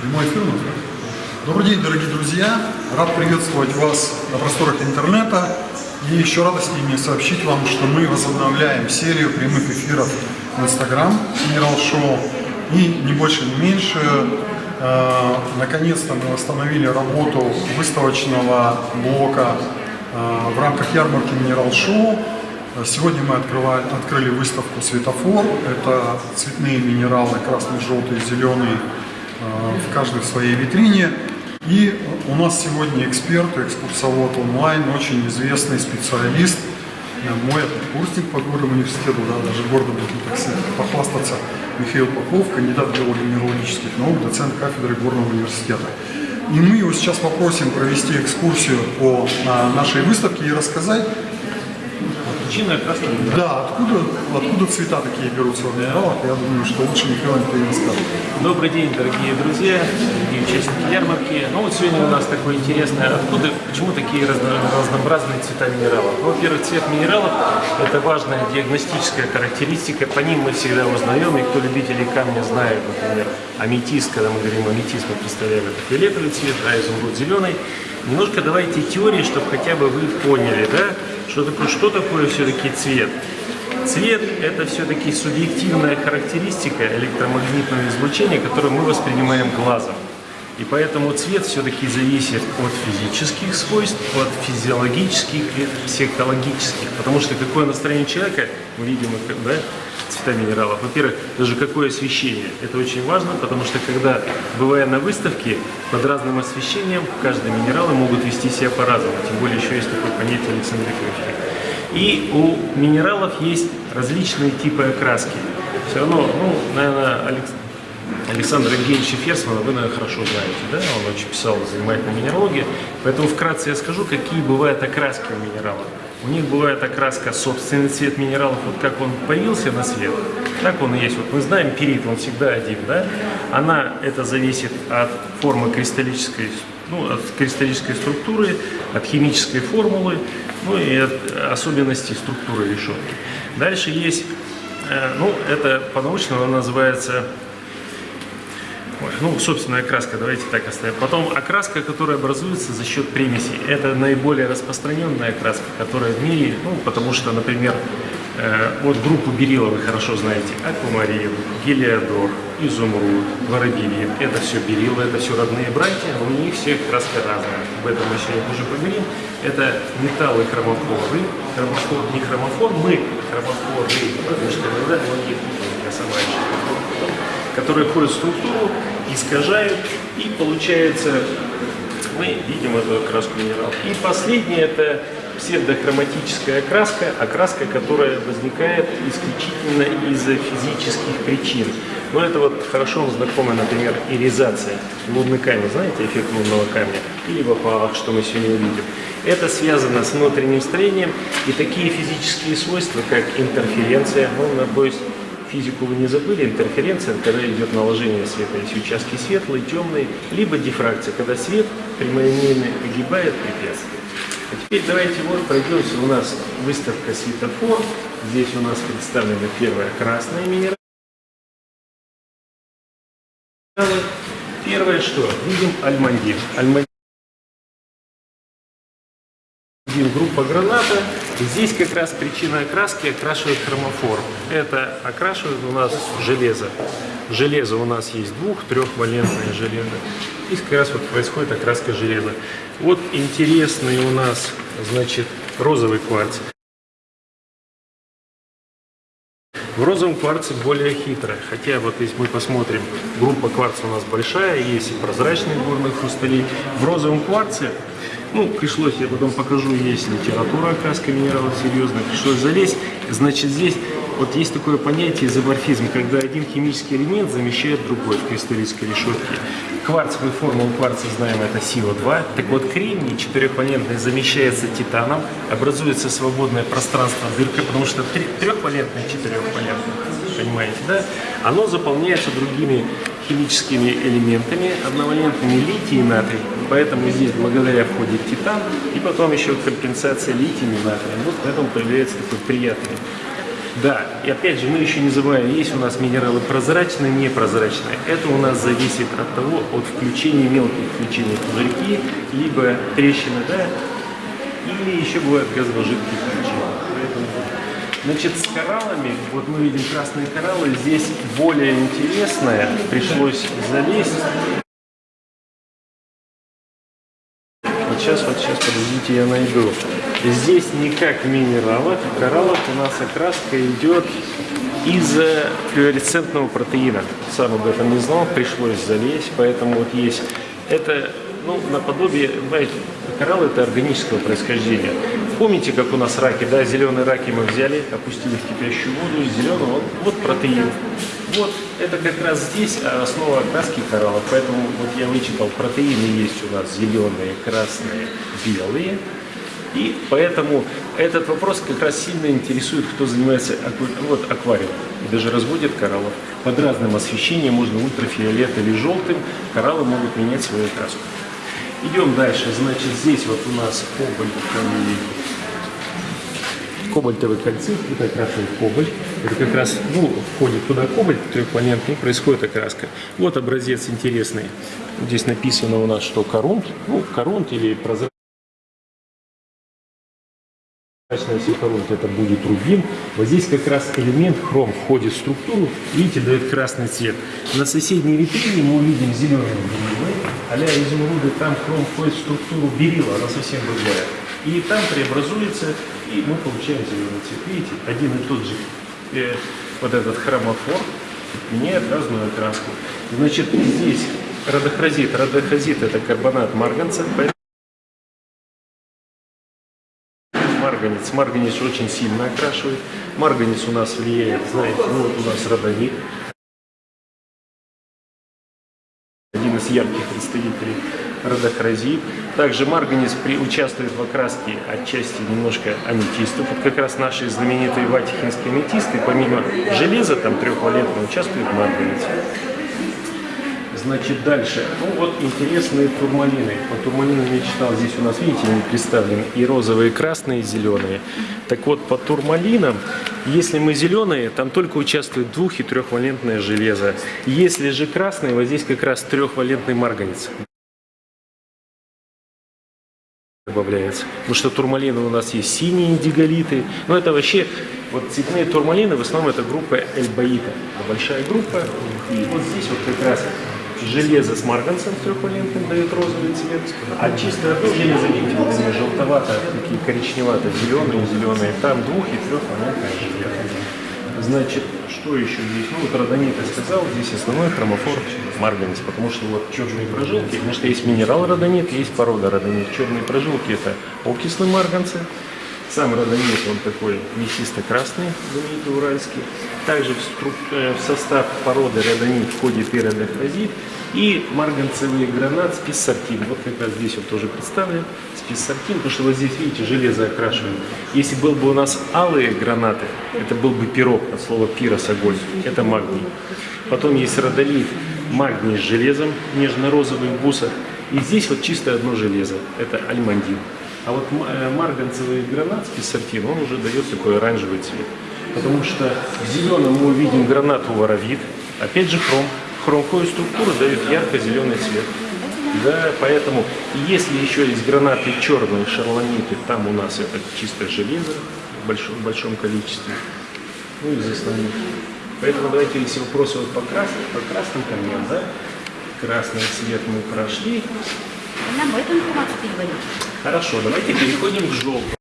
Прямой эфир у? Добрый день, дорогие друзья! Рад приветствовать вас на просторах интернета. И еще радостнее мне сообщить вам, что мы возобновляем серию прямых эфиров в Инстаграм Генерал Шоу. И не больше, не меньше, э, наконец-то мы восстановили работу выставочного блока э, в рамках ярмарки Минерал Шоу. Сегодня мы открывали, открыли выставку «Светофор». Это цветные минералы, красный, желтый, зеленый, в каждой своей витрине. И у нас сегодня эксперт, экскурсовод онлайн, очень известный специалист, э, мой курсник по горному университету, да, даже гордо можно так сказать, похвастаться, Михаил Попов, кандидат биологии-минералогических наук, доцент кафедры горного университета. И мы его сейчас попросим провести экскурсию по а, нашей выставке и рассказать, Причина краски. да, откуда, откуда цвета такие берутся в минералах, я думаю, что лучше Михаил не расскажет. Добрый день, дорогие друзья, дорогие участники ярмарки. Ну вот сегодня у нас такое интересное, откуда, почему такие разно- разнообразные цвета минералов? Ну, Во-первых, цвет минералов – это важная диагностическая характеристика, по ним мы всегда узнаем, и кто любителей камня знает, например, аметист, когда мы говорим аметист, мы представляем это фиолетовый цвет, а изумруд зеленый. Немножко давайте теории, чтобы хотя бы вы поняли, да, что такое, что такое все-таки цвет. Цвет – это все-таки субъективная характеристика электромагнитного излучения, которое мы воспринимаем глазом. И поэтому цвет все-таки зависит от физических свойств, от физиологических и психологических. Потому что какое настроение человека, мы видим да, цвета минералов. Во-первых, даже какое освещение. Это очень важно, потому что когда, бывая на выставке, под разным освещением, каждые минералы могут вести себя по-разному. Тем более еще есть такое понятие александрийского эффекта. И у минералов есть различные типы окраски. Все равно, ну, наверное, Алекс... Александра Евгеньевича Ферсмана вы, наверное, хорошо знаете, да? Он очень писал занимательно минералогии. Поэтому вкратце я скажу, какие бывают окраски у минералов. У них бывает окраска собственный цвет минералов, вот как он появился на свет, так он и есть. Вот мы знаем перит, он всегда один, да? Она, это зависит от формы кристаллической, ну, от кристаллической структуры, от химической формулы, ну и от особенностей структуры решетки. Дальше есть, э, ну, это по-научному она называется ну, собственная окраска, давайте так оставим. Потом окраска, которая образуется за счет примесей. Это наиболее распространенная окраска, которая в мире, ну, потому что, например, э, вот группу берила вы хорошо знаете. Аквамарин, гелиодор, изумруд, воробьевик. Это все берилы, это все родные братья, у них все краска разная. Об этом мы сегодня уже поговорим. Это металлы хромофоры. Хромофор, не хромофор, мы хромофоры, потому что иногда многие я сама еще которые входят в структуру, искажают, и получается, мы видим эту окраску минералов. И последнее это псевдохроматическая окраска, окраска, которая возникает исключительно из-за физических причин. Но это вот хорошо знакома, например, иризация. Лунный камень, знаете, эффект лунного камня? Или в опалах, что мы сегодня увидим. Это связано с внутренним строением, и такие физические свойства, как интерференция, ну, надеюсь, физику вы не забыли, интерференция, когда идет наложение света, есть участки светлые, темные, либо дифракция, когда свет прямолинейно огибает препятствие. А теперь давайте вот пройдемся, у нас выставка светофор, здесь у нас представлена первая красная минерал. Первое что? Видим альмандин. Альмандин группа граната. Здесь как раз причина окраски окрашивает хромофор. Это окрашивает у нас железо. Железо у нас есть двух, трехвалентное железо. Здесь как раз вот происходит окраска железа. Вот интересный у нас, значит, розовый кварц. В розовом кварце более хитро, хотя вот если мы посмотрим, группа кварца у нас большая, есть и прозрачные горные хрустали. В розовом кварце, ну, пришлось, я потом покажу, есть литература окраска минералов серьезная, пришлось залезть. Значит, здесь вот есть такое понятие изоморфизм, когда один химический элемент замещает другой в кристаллической решетке. Кварцевую формулу кварца знаем, это СиО2. Так вот, кремний четырехвалентный замещается титаном, образуется свободное пространство дырка, потому что трехвалентный четырехвалентный, понимаете, да? Оно заполняется другими химическими элементами, одновалентными литий и натрий. Поэтому здесь благодаря входит титан, и потом еще компенсация лития и натрия. Вот поэтому появляется такой приятный Да, и опять же, мы еще не забываем, есть у нас минералы прозрачные, непрозрачные. Это у нас зависит от того, от включения, мелких включений пузырьки, либо трещины, да, или еще бывают газово-жидкие включения. Значит, с кораллами, вот мы видим красные кораллы, здесь более интересное, пришлось залезть. Вот сейчас, вот сейчас, подождите, я найду. Здесь не как в. В кораллах у нас окраска идет из э, флуоресцентного протеина. Сам об этом не знал, пришлось залезть, поэтому вот есть. Это, ну, наподобие, знаете, коралл это органического происхождения. Помните, как у нас раки, да, зеленые раки мы взяли, опустили в кипящую воду, зеленый, вот, вот протеин. Вот, это как раз здесь основа окраски кораллов, поэтому вот я вычитал, протеины есть у нас зеленые, красные, белые. И поэтому этот вопрос как раз сильно интересует, кто занимается аква... вот, аквариумом и даже разводит кораллов. Под разным освещением, можно ультрафиолет или желтым, кораллы могут менять свою окраску. Идем дальше. Значит, здесь вот у нас кобальтовый, кобальтовый кальцит, это красный кобальт. Это как раз, ну, входит туда кобальт трехвалентный, происходит окраска. Вот образец интересный. Здесь написано у нас, что коронт, ну, коронт или прозрачный. Прозрачная сепарунт это будет рубин. Вот здесь как раз элемент хром входит в структуру. Видите, дает красный цвет. На соседней витрине мы увидим зеленый. А-ля изумруды, там хром входит в структуру берила, она совсем другая. И там преобразуется, и мы получаем зеленый цвет. Видите, один и тот же э, вот этот хромофор меняет разную окраску. Значит, здесь радохразит. Радохразит это карбонат марганца. марганец. Марганец очень сильно окрашивает. Марганец у нас влияет, знаете, ну вот у нас родонит. Из ярких представителей родохразит. Также марганец при, участвует в окраске отчасти немножко аметистов. Вот как раз наши знаменитые ватихинские аметисты, помимо железа, там трехвалентного, участвует марганец. Значит, дальше. Ну вот интересные турмалины. По турмалинам я читал, здесь у нас, видите, они представлены и розовые, и красные, и зеленые. Так вот, по турмалинам, если мы зеленые, там только участвует двух- и трехвалентное железо. Если же красные, вот здесь как раз трехвалентный марганец добавляется. Потому что турмалины у нас есть синие диголиты. Но это вообще, вот цветные турмалины, в основном это группа эльбаита. Большая группа. И вот здесь вот как раз железо с марганцем трехвалентным дает розовый цвет, а чистое железо, они желтовато, такие коричневато-зеленые, зеленые, там двух- и трехвалентное железо. Значит, что еще здесь? Ну, вот родонит я сказал, здесь основной хромофор марганец, потому что вот черные прожилки, потому что есть минерал родонит, есть порода родонит. Черные прожилки это окислы марганцы, сам родонит, он такой мясисто-красный, знаменитый уральский. Также в, э, в состав породы родонит входит и родохразит, и марганцевый гранат списсартин. Вот как раз здесь вот тоже представлен списсартин, потому что вот здесь, видите, железо окрашивает. Если был бы у нас алые гранаты, это был бы пирог, от слова пирос, огонь, это магний. Потом есть родолит, магний с железом, нежно-розовый в бусах. И здесь вот чисто одно железо, это альмандин. А вот марганцевый гранат списсартин, он уже дает такой оранжевый цвет. Потому что в зеленом мы увидим гранату воровит, опять же хром. Хромковая структура дает ярко-зеленый цвет. Да, поэтому если еще есть гранаты черные, шарлониты, там у нас это чисто железо в большом, в большом количестве. Ну из основных. Поэтому давайте, если вопросы вот по красным, по красным камням, да, красный цвет мы прошли, нам информацию переводить. Хорошо, давайте переходим к желтому.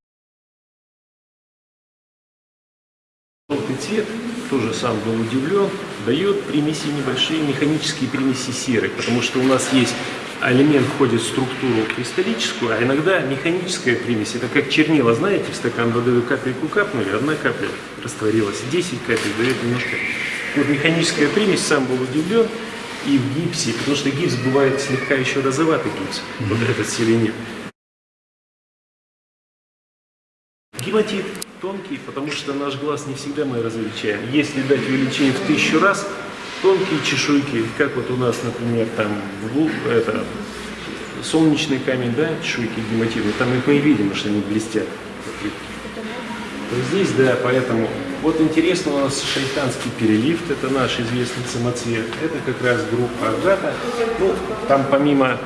Цвет, тоже сам был удивлен, дает примеси небольшие механические примеси серы, потому что у нас есть элемент входит в структуру кристаллическую, а иногда механическая примесь. Это как чернила, знаете, в стакан воды вы капельку капнули, одна капля растворилась, 10 капель дает немножко. Вот механическая примесь, сам был удивлен, и в гипсе, потому что гипс бывает слегка еще розоватый гипс, mm-hmm. вот этот селенит. Гематит тонкий, потому что наш глаз не всегда мы различаем. Если дать увеличение в тысячу раз, тонкие чешуйки, как вот у нас, например, там это, солнечный камень, да, чешуйки гематиты, там их мы и видим, что они блестят. то здесь, да, поэтому вот интересно у нас шайтанский перелифт, это наш известный самоцвет, это как раз группа Агата, ну, там помимо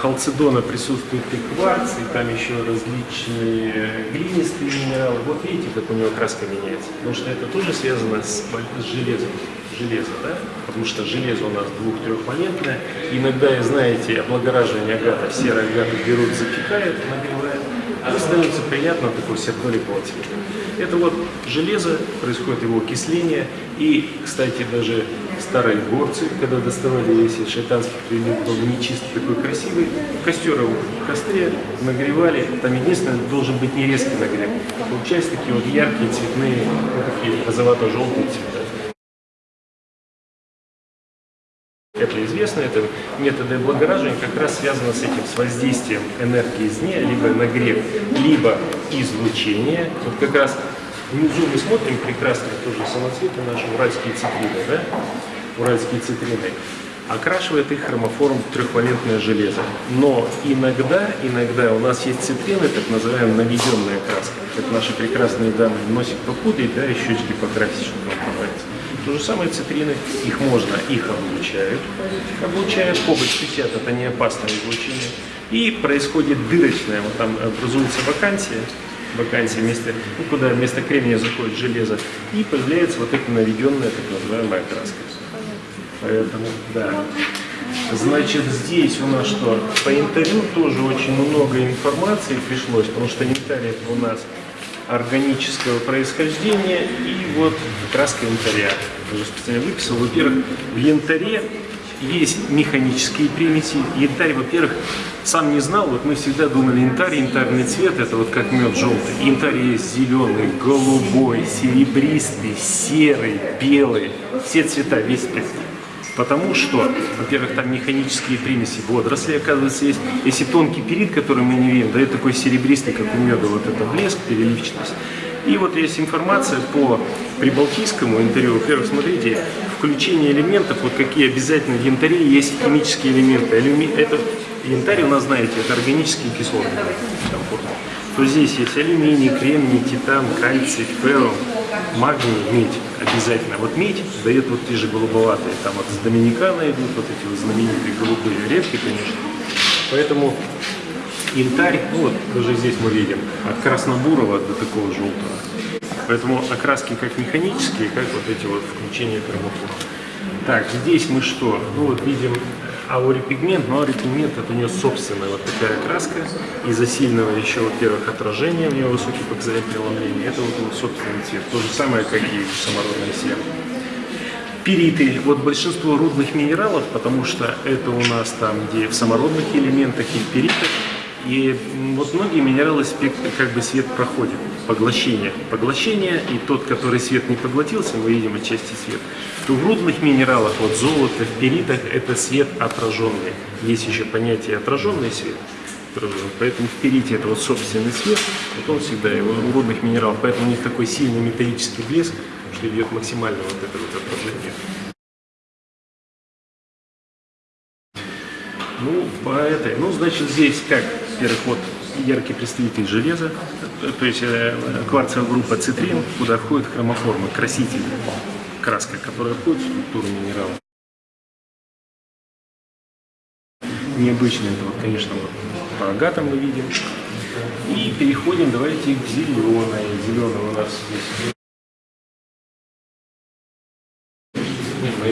халцедона присутствует и кварц, и там еще различные э, глинистые минералы, вот видите, как у него краска меняется, потому что это тоже связано с, с железом, железо, да, потому что железо у нас двух-трехвалентное, иногда, знаете, облагораживание агата, серый агат берут, запекают, нагревают, а становится приятно такой сердоликового цвета. Это вот железо, происходит его окисление. И, кстати, даже старые горцы, когда доставали, если шайтанский прилив был не чисто такой красивый, костер его в костре нагревали. Там единственное, должен быть не резкий нагрев. Получаются такие вот яркие, цветные, вот такие розовато-желтые цвета. Это известно, это методы облагораживания как раз связаны с этим, с воздействием энергии извне, либо нагрев, либо излучение. Вот как раз внизу мы смотрим прекрасные тоже самоцветы наши уральские цитрины, да? Уральские цитрины. Окрашивает их хромоформ трехвалентное железо. Но иногда, иногда у нас есть цитрины, так называемая наведенная краска. Как наши прекрасные дамы носик попудрить, да, и щечки покрасить, чтобы вам понравится. То же самое цитрины, их можно, их облучают, облучают, побыть 60, это не опасное излучение. И происходит дырочная, вот там образуется вакансия, вакансия вместо, ну, куда вместо кремния заходит железо, и появляется вот эта наведенная так называемая краска. Поэтому, да. Значит, здесь у нас что? По янтарю тоже очень много информации пришлось, потому что это у нас органического происхождения и вот краска янтаря. Я уже специально выписал. Во-первых, в янтаре есть механические примеси. Янтарь, во-первых, сам не знал, вот мы всегда думали, янтарь, янтарный цвет, это вот как мед желтый. Янтарь есть зеленый, голубой, серебристый, серый, белый, все цвета, весь спектр. Потому что, во-первых, там механические примеси водорослей, оказывается, есть. Если тонкий перит, который мы не видим, дает такой серебристый, как у меда, вот это блеск, переливчатость. И вот есть информация по прибалтийскому интервью. Во-первых, смотрите, включение элементов, вот какие обязательно в янтаре есть химические элементы. Это янтарь у нас, знаете, это органические кислоты. То здесь есть алюминий, кремний, титан, кальций, феррум, магний, медь обязательно. Вот медь дает вот те же голубоватые, там вот с Доминикана идут вот эти вот знаменитые голубые редкие, конечно. Поэтому янтарь, ну вот даже здесь мы видим, от краснобурого до такого желтого. Поэтому окраски как механические, как вот эти вот включения хромофора. Так, здесь мы что? Ну вот видим аурипигмент, но аурипигмент это у нее собственная вот такая краска. Из-за сильного еще, во-первых, отражения, у нее высокий показатель преломления, это вот его собственный цвет. То же самое, как и самородная сера. Периты, вот большинство рудных минералов, потому что это у нас там, где в самородных элементах и перитах, и вот многие минералы как бы свет проходит, поглощение. Поглощение, и тот, который свет не поглотился, мы видим отчасти свет, то в рудных минералах, вот золото, в перитах, это свет отраженный. Есть еще понятие отраженный свет. Поэтому в перите это вот собственный свет, вот он всегда его у рудных минералов, поэтому у них такой сильный металлический блеск, что идет максимально вот это вот отражение. Ну, по этой, ну, значит, здесь как, во-первых, вот яркий представитель железа, то есть э, кварцевая группа цитрин, куда входит хромоформа, краситель, краска, которая входит в структуру минерала. Необычно это, вот, конечно, вот по агатам мы видим. И переходим, давайте, к зеленой. Зеленый у нас здесь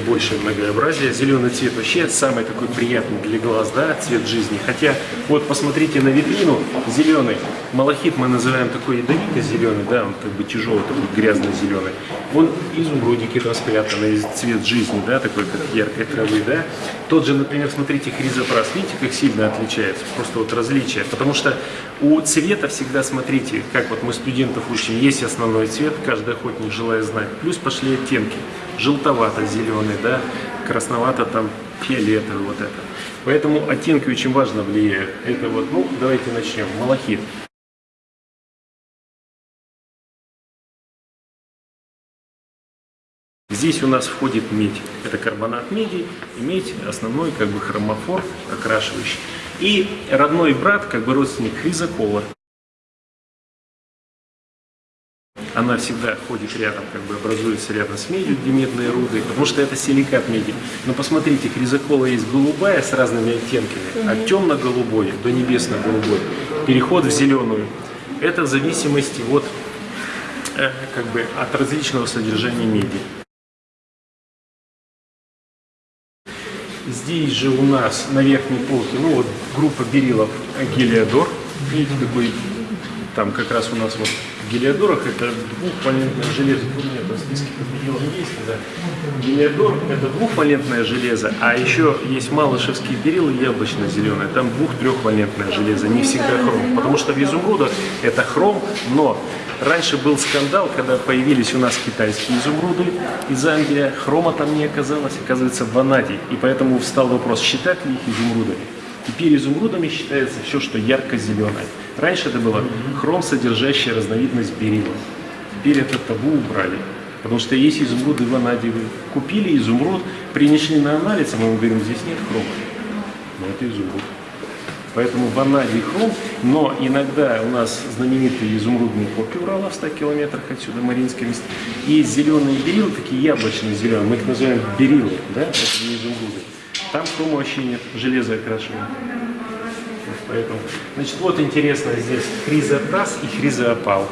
наибольшее многообразие. Зеленый цвет вообще самый такой приятный для глаз, да, цвет жизни. Хотя, вот посмотрите на витрину, зеленый. Малахит мы называем такой ядовито зеленый, да, он как бы тяжелый, такой грязно-зеленый. Он изумрудики там спрятаны, цвет жизни, да, такой как яркой травы, да. Тот же, например, смотрите, хризопрас, видите, как сильно отличается, просто вот различие. Потому что у цвета всегда, смотрите, как вот мы студентов учим, есть основной цвет, каждый охотник желает знать, плюс пошли оттенки желтовато-зеленый, да, красновато там фиолетовый, вот это. Поэтому оттенки очень важно влияют. Это вот, ну, давайте начнем. Малахит. Здесь у нас входит медь. Это карбонат меди и медь основной как бы хромофор окрашивающий. И родной брат, как бы родственник хризокола. Она всегда ходит рядом, как бы образуется рядом с медью, где медные руды, потому что это силикат меди. Но посмотрите, хризокола есть голубая с разными оттенками, от темно-голубой до небесно-голубой. Переход в зеленую. Это в зависимости от, э, как бы, от различного содержания меди. Здесь же у нас на верхней полке, ну вот группа берилов Гелиодор. Видите, какой там как раз у нас вот Гелиодорах это двухвалентное железо. Тут нет, в списке берилов есть, да. Гелиодор это двухвалентное железо, а еще есть малышевские берилы яблочно-зеленые. Там двух-трехвалентное железо, не всегда хром. Потому что в изумрудах это хром, но Раньше был скандал, когда появились у нас китайские изумруды из Англии, хрома там не оказалось, оказывается в ванадии. И поэтому встал вопрос, считать ли их изумрудами. Теперь изумрудами считается все, что ярко-зеленое. Раньше это было хром, содержащая разновидность берила. Теперь это табу убрали. Потому что есть изумруды ванадиевые. Купили изумруд, принесли на анализ, а мы говорим, здесь нет хрома. Но это изумруд. Поэтому ванадий хром, но иногда у нас знаменитые изумрудные копии Урала в 100 километрах отсюда, Мариинское место. Есть зеленые берилы, такие яблочные зеленые, мы их называем берилы, да, это не изумруды. Там хрома вообще нет, железо окрашиваем. Вот Поэтому, значит, вот интересно здесь хризотаз и хризоопал.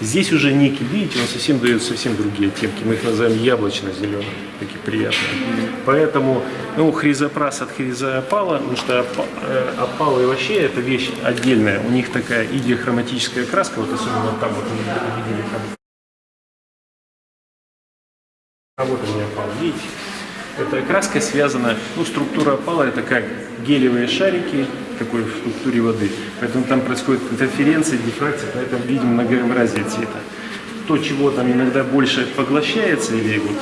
Здесь уже никель, видите, он совсем дает совсем другие оттенки. Мы их называем яблочно-зеленые, такие приятные. Поэтому, ну, хризопрас от хризоопала, потому что э, опалы вообще это вещь отдельная. У них такая идиохроматическая краска, вот особенно там вот мы видели там. Меня опал, видите? Эта краска связана, ну, структура опала это как гелевые шарики, такой в структуре воды. Поэтому там происходит интерференция, дифракция, поэтому видим многообразие цвета. То, чего там иногда больше поглощается, или вот,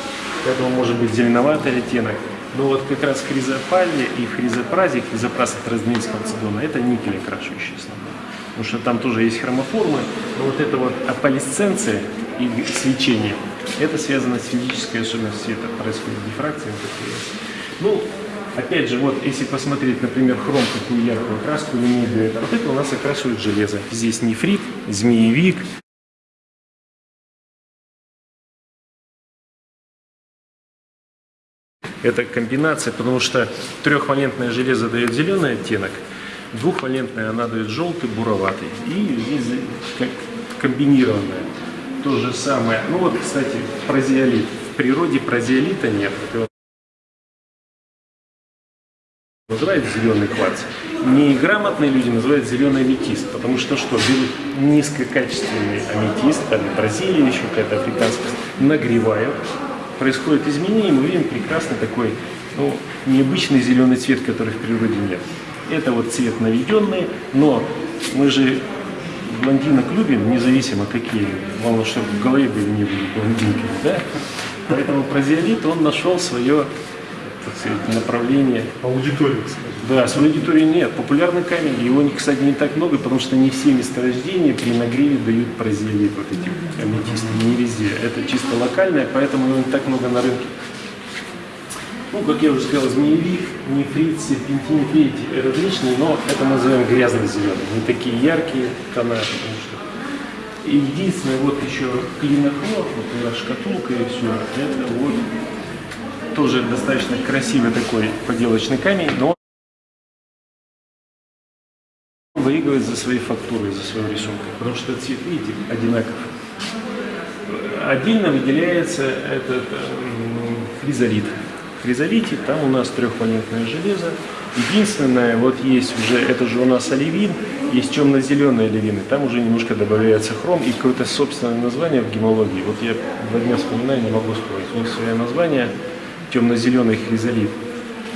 поэтому может быть зеленоватый оттенок. Но вот как раз в хризопале и хризопразе, хризопраз от разновидность халцедона, это никель окрашивающий основной. Потому что там тоже есть хромоформы, но вот эта вот аполисценция и свечение, это связано с физической особенностью цвета, происходит дифракция. Ну, опять же, вот если посмотреть, например, хром, какую яркую краску имеет это, вот это у нас окрашивает железо. Здесь нефрит, змеевик, Это комбинация, потому что трехвалентное железо дает зеленый оттенок, двухвалентное она дает желтый, буроватый. И здесь как комбинированное. То же самое. Ну вот, кстати, прозиолит. В природе прозиолита нет. Называют зеленый кварц. Неграмотные люди называют зеленый аметист, потому что что, берут низкокачественный аметист, там Бразилия еще какая-то африканская, нагревают, происходит изменение, мы видим прекрасный такой, ну, необычный зеленый цвет, который в природе нет. Это вот цвет наведенный, но мы же блондинок любим, независимо какие, главное, чтобы в голове были не были блондинками, да? Поэтому прозиолит, он нашел свое так сказать, направление. Аудиторию, кстати. Да, с аудиторией нет. Популярный камень, его, кстати, не так много, потому что не все месторождения при нагреве дают прозиолит, вот эти аметисты, не везде. Это чисто локальное, поэтому его не так много на рынке. Ну, как я уже сказал, змеевик, нефрит, серпентин, видите, различные, но это мы называем грязно-зеленые, не такие яркие тона, потому что... И единственное, вот еще клинохлор, вот у нас шкатулка и все, это вот тоже достаточно красивый такой поделочный камень, но он выигрывает за своей фактурой, за свою рисункой, потому что цвет, видите, одинаков. Отдельно выделяется этот м, хризолит. В хризолите там у нас трехвалентное железо. Единственное, вот есть уже, это же у нас оливин, есть темно-зеленые оливины, там уже немножко добавляется хром и какое-то собственное название в гемологии. Вот я два дня вспоминаю, не могу вспомнить. У них свое название темно-зеленый хризолит.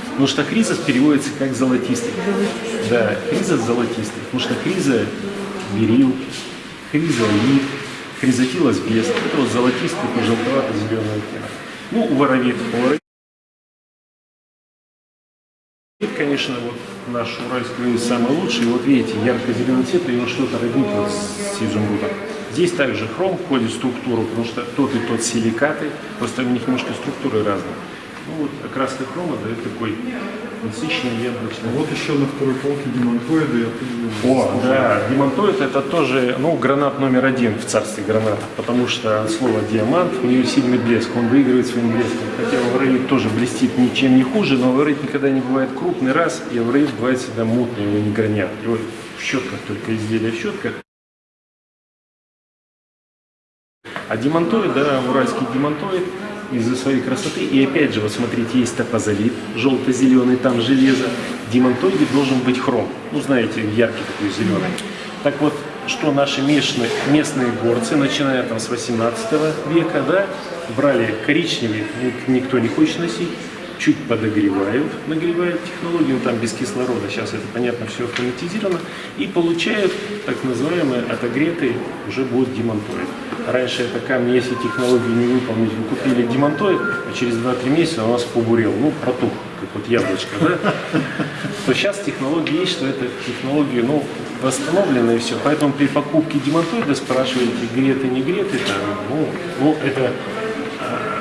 Потому что хризос переводится как золотистый. Да, хризос золотистый. Потому что хриза берил, хризолит, хризотилос без. Это вот золотистый, желтовато-зеленый оттенок. Ну, у воровит. У конечно, вот наш уральский рис самый лучший. Вот видите, ярко-зеленый цвет, и он что-то роднит вот с изумрудом. Здесь также хром входит в структуру, потому что тот и тот силикаты, просто у них немножко структуры разные. Ну вот окраска хрома дает такой насыщенный яблочный. Вот еще на второй полке демонтоиды. Я О, да, демонтоид это тоже, ну, гранат номер один в царстве гранатов, потому что от слова диамант, у нее сильный блеск, он выигрывает своим блеском. Хотя аврелит тоже блестит ничем не хуже, но аврелит никогда не бывает крупный раз, и аврелит бывает всегда мутный, его не гранят. Его в щетках только изделия в щетках. А демонтоид, да, уральский демонтоид из-за своей красоты. И опять же, вот смотрите, есть топозолит, желто-зеленый, там железо. В демонтоиде должен быть хром. Ну, знаете, яркий такой зеленый. Так вот, что наши местные, местные горцы, начиная там с 18 века, да, брали коричневый, ник- никто не хочет носить, чуть подогревают, нагревают технологию, там без кислорода, сейчас это понятно, все автоматизировано, и получают так называемый отогретый уже будет демонтоид. Раньше это камни, если технологию не выполнить, вы купили демонтоид, а через 2-3 месяца у нас побурел, ну, протух, как вот яблочко, да? То сейчас технология есть, что это технологии, ну, восстановлены и все. Поэтому при покупке демонтоида спрашиваете, греты, не греты, там, ну, ну, это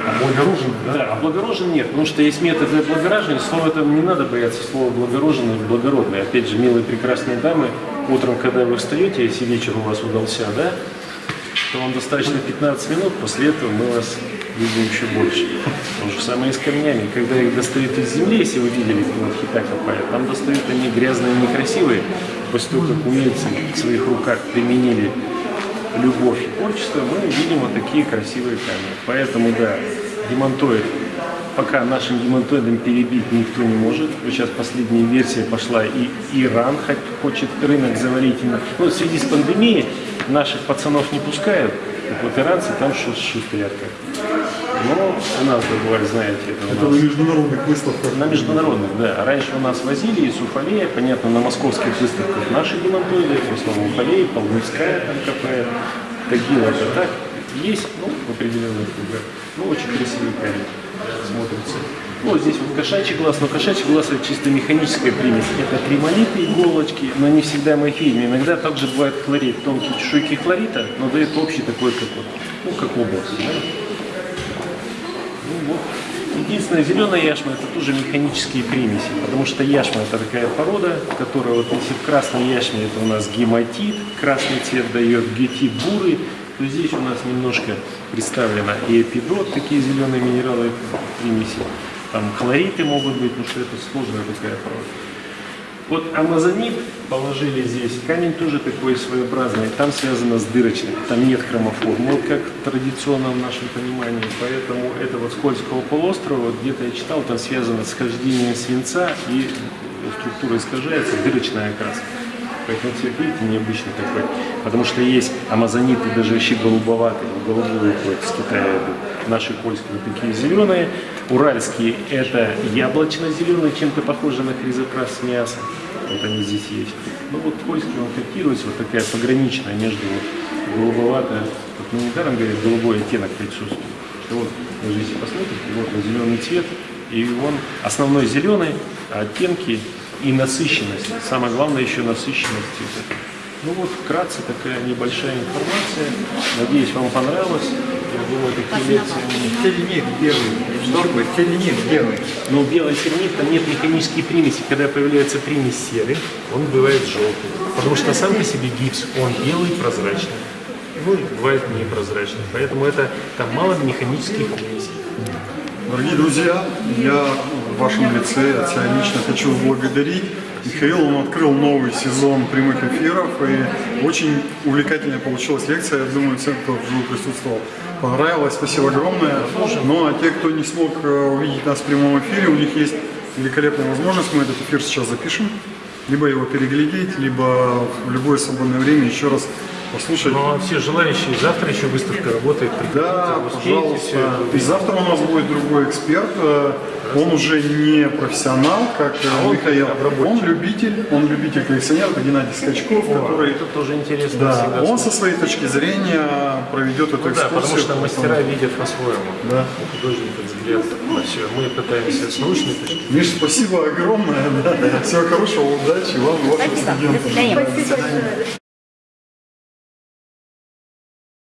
Облагорожен, да? да, облагорожен нет, потому что есть методы облагораживания. Слово это не надо бояться слова облагороженный или благородный. Опять же, милые прекрасные дамы, утром, когда вы встаете, если вечер у вас удался, да, то вам достаточно 15 минут, после этого мы вас любим еще больше. То же самое и с камнями. Когда их достают из земли, если вы видели, вот хита копают, там достают они грязные, некрасивые. После того, как умельцы в своих руках применили любовь и творчество, мы видим вот такие красивые камни. Поэтому, да, демонтоид, пока нашим демонтоидом перебить никто не может. Вот сейчас последняя версия пошла, и Иран хочет рынок завалить. именно. Ну, в связи с пандемией наших пацанов не пускают, так вот иранцы там шу- шустрят как. Но у нас, да, бывает, знаете, это Это нас... на международных выставках. На международных, да. Раньше у нас возили из Уфалея, понятно, на московских выставках наши демонтоиды, в основном Уфалей, Полневская там КП, Тагил это так. Есть, ну, в определенных кругах. Ну, очень красивый камень смотрится. Ну, вот здесь вот кошачий глаз, но кошачий глаз это чисто механическая примесь. Это кремолиты, иголочки, но не всегда морфийные. Иногда также бывает хлорид, тонкие чешуйки хлорита, но дает общий такой, как вот, ну, как область, да? Ну, вот. Единственное, зеленая яшма это тоже механические примеси, потому что яшма это такая порода, которая вот если в красной яшме это у нас гематит, красный цвет дает гетит бурый, то здесь у нас немножко представлено и эпидрот, такие зеленые минералы примеси, там хлориты могут быть, ну что это сложная такая порода. Вот амазонит положили здесь, камень тоже такой своеобразный, там связано с дырочным, там нет хромоформы, вот как традиционно в нашем понимании, поэтому это вот Скользкого полуострова, вот где-то я читал, там связано с хождением свинца и структура искажается, дырочная окраска. Поэтому цвет, видите, необычный такой. Потому что есть амазониты даже вообще голубоватые, голубые уходят с Китая идут. Наши польские такие зеленые. Уральские это яблочно-зеленые, чем-то похожи на хризопрас с мясом. Вот они здесь есть. Ну вот польский он котируется, вот такая пограничная между вот голубоватая. Вот ну, недаром говорят, голубой оттенок присутствует. Вот, вы же если посмотрите, вот он зеленый цвет, и он основной зеленый, а оттенки и насыщенность. Самое главное еще насыщенность. Ну вот, вкратце такая небольшая информация. Надеюсь, вам понравилось. Думаю, такие лекции... Сельник белый, нормы, сельник белый. Но белый сернит, там нет механической примеси. Когда появляется примесь серы, он бывает желтый. Потому что сам по себе гипс, он белый, прозрачный. Ну, бывает непрозрачный. Поэтому это там мало механических примесей. Дорогие друзья, я в вашем лице от себя лично хочу благодарить. Михаил, он открыл новый сезон прямых эфиров, и очень увлекательная получилась лекция. Я думаю, всем, кто вживую присутствовал, понравилось. Спасибо огромное. Ну, а те, кто не смог э, увидеть нас в прямом эфире, у них есть великолепная возможность. Мы этот эфир сейчас запишем. Либо его переглядеть, либо в любое свободное время еще раз послушать. Но все желающие, завтра еще выставка работает. Да, пожалуйста. И завтра у нас будет другой эксперт. Э, Он уже не профессионал, как э, он Михаил. Он любитель, он любитель коллекционер, это Геннадий Скачков, который Это тоже интересно да, он со своей точки зрения проведет эту Ну да, экскурсию. потому что мастера видят по-своему. Да. У художника взгляд на все. Мы пытаемся с научной точки Миш, спасибо огромное. да. Всего хорошего, удачи вам и вашим Спасибо. студентам. Свидания.